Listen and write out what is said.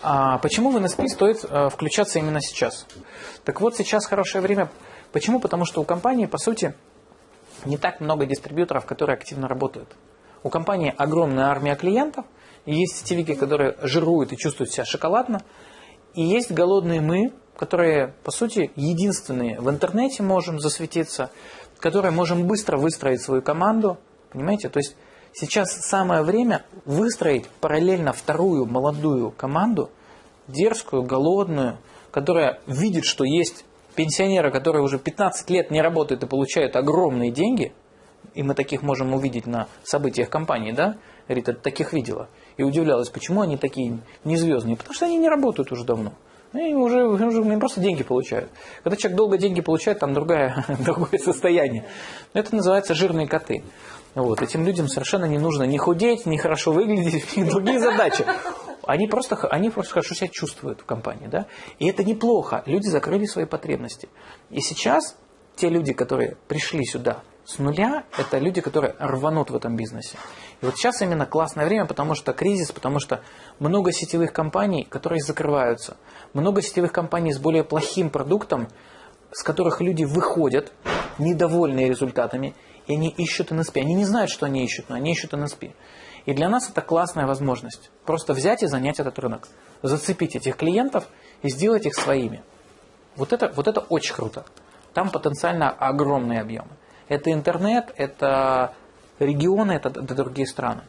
А почему в NSP стоит э, включаться именно сейчас? Так вот, сейчас хорошее время. Почему? Потому что у компании, по сути, не так много дистрибьюторов, которые активно работают. У компании огромная армия клиентов, есть сетевики, которые жируют и чувствуют себя шоколадно, и есть голодные мы, которые, по сути, единственные в интернете можем засветиться, которые можем быстро выстроить свою команду, понимаете? То есть сейчас самое время выстроить параллельно вторую молодую команду, дерзкую, голодную, которая видит, что есть пенсионеры, которые уже 15 лет не работают и получают огромные деньги, и мы таких можем увидеть на событиях компании, да? Рита таких видела. И удивлялась, почему они такие незвездные. Потому что они не работают уже давно. Они уже, уже они просто деньги получают. Когда человек долго деньги получает, там другое, другое состояние. Это называется жирные коты. Вот. Этим людям совершенно не нужно ни худеть, ни хорошо выглядеть, ни другие задачи. Они просто, они просто хорошо себя чувствуют в компании. Да? И это неплохо. Люди закрыли свои потребности. И сейчас те люди, которые пришли сюда с нуля, это люди, которые рванут в этом бизнесе. И вот сейчас именно классное время, потому что кризис, потому что много сетевых компаний, которые закрываются. Много сетевых компаний с более плохим продуктом, с которых люди выходят, недовольные результатами, и они ищут NSP. Они не знают, что они ищут, но они ищут NSP. И для нас это классная возможность. Просто взять и занять этот рынок. Зацепить этих клиентов и сделать их своими. Вот это, вот это очень круто. Там потенциально огромные объемы. Это интернет, это регионы, это, это другие страны.